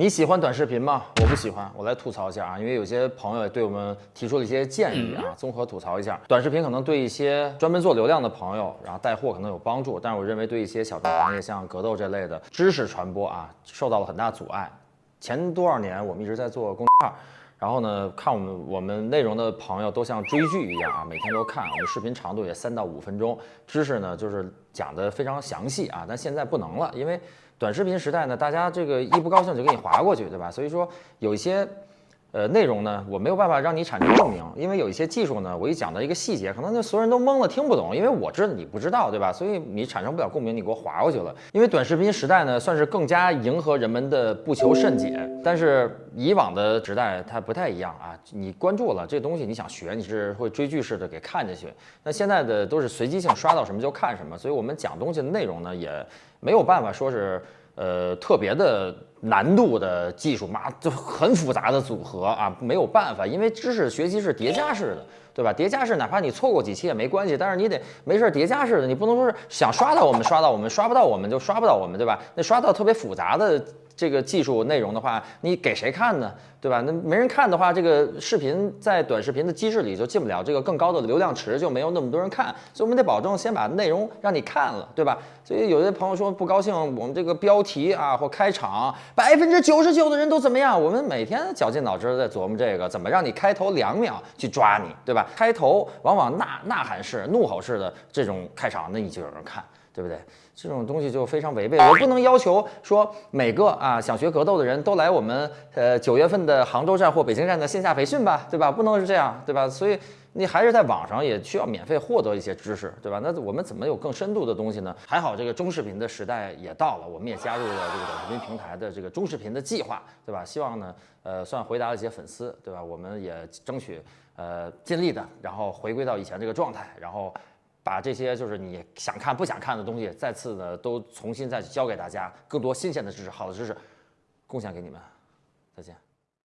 你喜欢短视频吗？我不喜欢，我来吐槽一下啊，因为有些朋友也对我们提出了一些建议啊，综合吐槽一下。短视频可能对一些专门做流量的朋友，然后带货可能有帮助，但是我认为对一些小众行业，像格斗这类的知识传播啊，受到了很大阻碍。前多少年我们一直在做公众号，然后呢，看我们我们内容的朋友都像追剧一样啊，每天都看，我们视频长度也三到五分钟，知识呢就是讲的非常详细啊，但现在不能了，因为。短视频时代呢，大家这个一不高兴就给你划过去，对吧？所以说有一些呃内容呢，我没有办法让你产生共鸣，因为有一些技术呢，我一讲到一个细节，可能就所有人都懵了，听不懂，因为我知道你不知道，对吧？所以你产生不了共鸣，你给我划过去了。因为短视频时代呢，算是更加迎合人们的不求甚解，但是以往的时代它不太一样啊。你关注了这东西，你想学，你是会追剧式的给看进去。那现在的都是随机性，刷到什么就看什么，所以我们讲东西的内容呢也。没有办法说是，呃，特别的难度的技术，嘛就很复杂的组合啊，没有办法，因为知识学习是叠加式的，对吧？叠加式，哪怕你错过几期也没关系，但是你得没事儿叠加式的，你不能说是想刷到我们刷到我们刷不到我们就刷不到我们，对吧？那刷到特别复杂的。这个技术内容的话，你给谁看呢？对吧？那没人看的话，这个视频在短视频的机制里就进不了这个更高的流量池，就没有那么多人看。所以我们得保证先把内容让你看了，对吧？所以有些朋友说不高兴，我们这个标题啊或开场，百分之九十九的人都怎么样？我们每天绞尽脑汁在琢磨这个，怎么让你开头两秒去抓你，对吧？开头往往呐呐喊式、怒吼式的这种开场，那你就有人看。对不对？这种东西就非常违背。我不能要求说每个啊想学格斗的人都来我们呃九月份的杭州站或北京站的线下培训吧，对吧？不能是这样，对吧？所以你还是在网上也需要免费获得一些知识，对吧？那我们怎么有更深度的东西呢？还好这个中视频的时代也到了，我们也加入了这个短视频平台的这个中视频的计划，对吧？希望呢，呃，算回答了一些粉丝，对吧？我们也争取呃尽力的，然后回归到以前这个状态，然后。把这些就是你想看不想看的东西，再次的都重新再教给大家，更多新鲜的知识、好的知识，贡献给你们。再见。